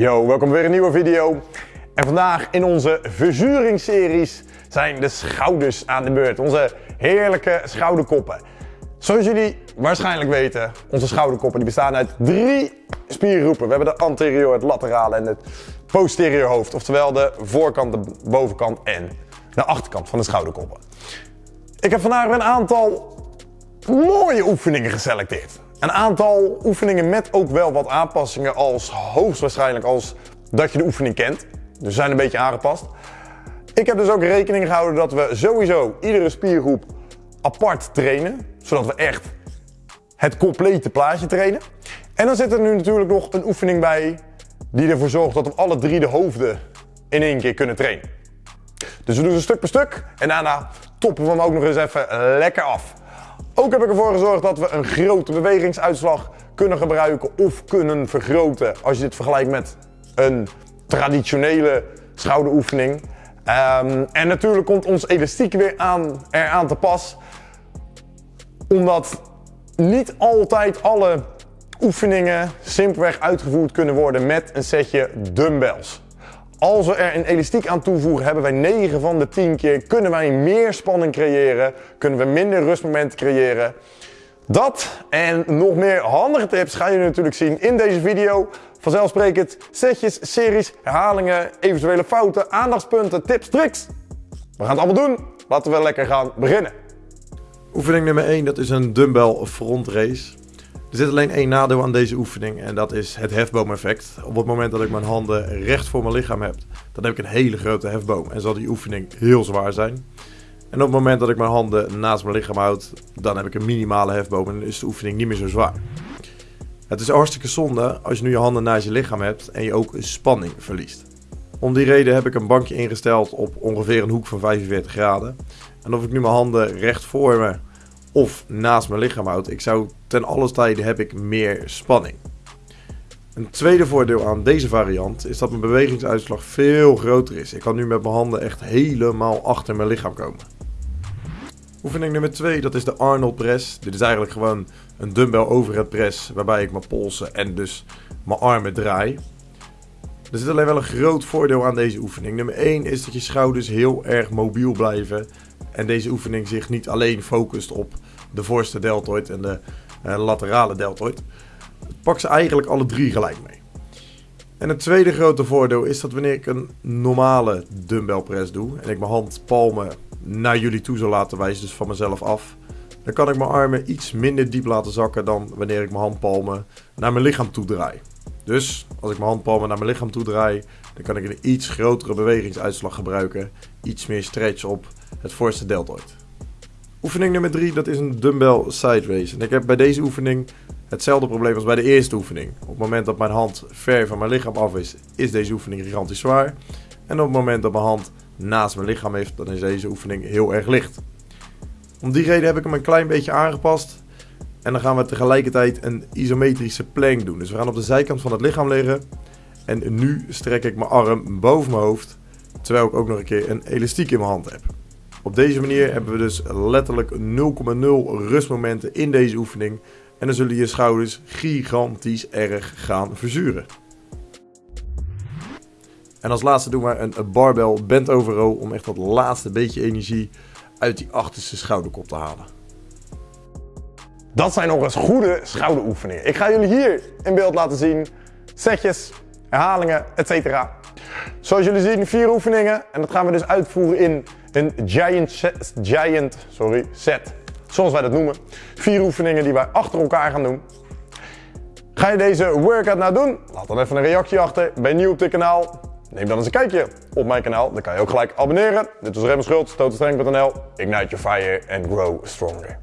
Yo, welkom weer een nieuwe video. En vandaag in onze verzuringsseries zijn de schouders aan de beurt. Onze heerlijke schouderkoppen. Zoals jullie waarschijnlijk weten, onze schouderkoppen die bestaan uit drie spiergroepen. We hebben de anterior, het laterale en het posterior hoofd. Oftewel de voorkant, de bovenkant en de achterkant van de schouderkoppen. Ik heb vandaag een aantal mooie oefeningen geselecteerd. Een aantal oefeningen met ook wel wat aanpassingen als hoogstwaarschijnlijk als dat je de oefening kent. Dus zijn een beetje aangepast. Ik heb dus ook rekening gehouden dat we sowieso iedere spiergroep apart trainen. Zodat we echt het complete plaatje trainen. En dan zit er nu natuurlijk nog een oefening bij die ervoor zorgt dat we alle drie de hoofden in één keer kunnen trainen. Dus we doen ze stuk per stuk en daarna toppen we hem ook nog eens even lekker af. Ook heb ik ervoor gezorgd dat we een grote bewegingsuitslag kunnen gebruiken of kunnen vergroten als je dit vergelijkt met een traditionele schouderoefening. Um, en natuurlijk komt ons elastiek weer aan, eraan te pas. Omdat niet altijd alle oefeningen simpelweg uitgevoerd kunnen worden met een setje dumbbells. Als we er een elastiek aan toevoegen, hebben wij 9 van de 10 keer kunnen wij meer spanning creëren, kunnen we minder rustmomenten creëren. Dat en nog meer handige tips ga je natuurlijk zien in deze video. Vanzelfsprekend setjes, series, herhalingen, eventuele fouten, aandachtspunten, tips, tricks. We gaan het allemaal doen. Laten we lekker gaan beginnen. Oefening nummer 1, dat is een dumbbell front race. Er zit alleen één nadeel aan deze oefening en dat is het hefboom-effect. Op het moment dat ik mijn handen recht voor mijn lichaam heb, dan heb ik een hele grote hefboom en zal die oefening heel zwaar zijn. En op het moment dat ik mijn handen naast mijn lichaam houd, dan heb ik een minimale hefboom en is de oefening niet meer zo zwaar. Het is hartstikke zonde als je nu je handen naast je lichaam hebt en je ook spanning verliest. Om die reden heb ik een bankje ingesteld op ongeveer een hoek van 45 graden. En of ik nu mijn handen recht voor me of naast mijn lichaam houd, ik zou ten alle tijde heb ik meer spanning. Een tweede voordeel aan deze variant is dat mijn bewegingsuitslag veel groter is. Ik kan nu met mijn handen echt helemaal achter mijn lichaam komen. Oefening nummer 2, dat is de Arnold press. Dit is eigenlijk gewoon een dumbbell overhead press waarbij ik mijn polsen en dus mijn armen draai. Er zit alleen wel een groot voordeel aan deze oefening. Nummer 1 is dat je schouders heel erg mobiel blijven en deze oefening zich niet alleen focust op de voorste deltoid en de uh, laterale deltoid. Pak ze eigenlijk alle drie gelijk mee. En het tweede grote voordeel is dat wanneer ik een normale dumbbell press doe en ik mijn handpalmen naar jullie toe zal laten wijzen, dus van mezelf af, dan kan ik mijn armen iets minder diep laten zakken dan wanneer ik mijn handpalmen naar mijn lichaam toe draai. Dus als ik mijn handpalmen naar mijn lichaam toe draai, dan kan ik een iets grotere bewegingsuitslag gebruiken, iets meer stretch op het voorste deltoid. Oefening nummer 3, dat is een dumbbell side raise. En ik heb bij deze oefening hetzelfde probleem als bij de eerste oefening. Op het moment dat mijn hand ver van mijn lichaam af is, is deze oefening gigantisch zwaar. En op het moment dat mijn hand naast mijn lichaam heeft, dan is deze oefening heel erg licht. Om die reden heb ik hem een klein beetje aangepast. En dan gaan we tegelijkertijd een isometrische plank doen. Dus we gaan op de zijkant van het lichaam liggen. En nu strek ik mijn arm boven mijn hoofd. Terwijl ik ook nog een keer een elastiek in mijn hand heb. Op deze manier hebben we dus letterlijk 0,0 rustmomenten in deze oefening. En dan zullen je schouders gigantisch erg gaan verzuren. En als laatste doen we een barbell bent over row om echt dat laatste beetje energie uit die achterste schouderkop te halen. Dat zijn nog eens goede schouderoefeningen. Ik ga jullie hier in beeld laten zien setjes, herhalingen, etc. Zoals jullie zien, vier oefeningen. En dat gaan we dus uitvoeren in een giant set, giant, sorry, set. Zoals wij dat noemen. Vier oefeningen die wij achter elkaar gaan doen. Ga je deze workout nou doen? Laat dan even een reactie achter. Ben je nieuw op dit kanaal? Neem dan eens een kijkje op mijn kanaal. Dan kan je ook gelijk abonneren. Dit was Rem Schultz. Ignite your fire and grow stronger.